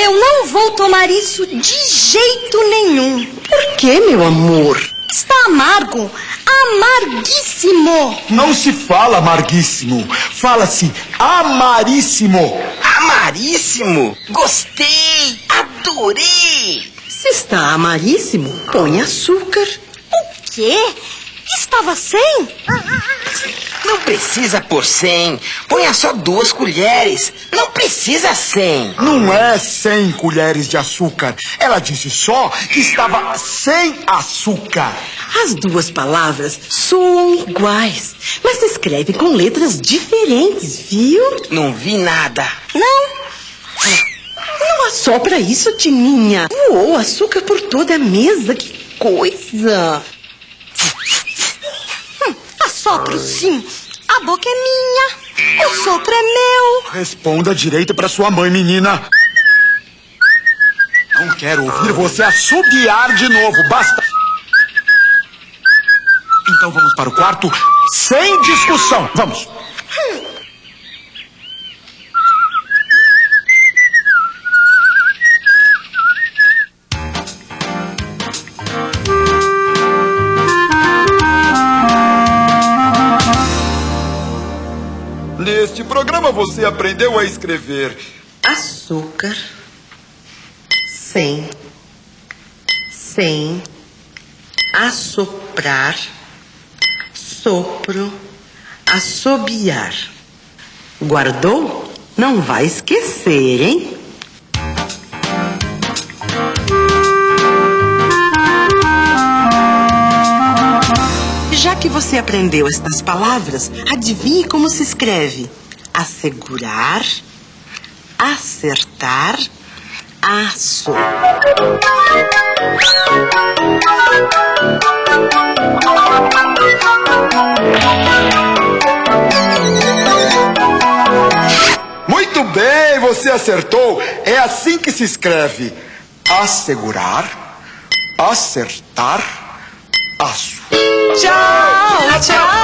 Eu não vou tomar isso de jeito nenhum. Por que, meu amor? Está amargo. Amarguíssimo. Não se fala amarguíssimo. Fala-se amaríssimo. Amaríssimo? Gostei! Adorei! Se está amaríssimo, põe açúcar. O quê? Estava sem? Não precisa pôr cem. Ponha só duas colheres. Não precisa cem. Não é 100 colheres de açúcar. Ela disse só que estava sem açúcar. As duas palavras soam iguais, mas se escrevem com letras diferentes, viu? Não vi nada. Não. Não assopra isso, Tininha. Uou, açúcar por toda a mesa, que coisa. Hum, assopro sim. A boca é minha. O sopro é meu. Responda direito para sua mãe, menina. Não quero ouvir você assobiar de novo. Basta. Então vamos para o quarto sem discussão. Vamos. Neste programa você aprendeu a escrever Açúcar. Sem. Sem. Assoprar. Sopro. Assobiar. Guardou? Não vai esquecer, hein? Que você aprendeu estas palavras, adivinhe como se escreve: assegurar, acertar, aço. Muito bem, você acertou. É assim que se escreve: assegurar, acertar, aço. Ciao! Ciao!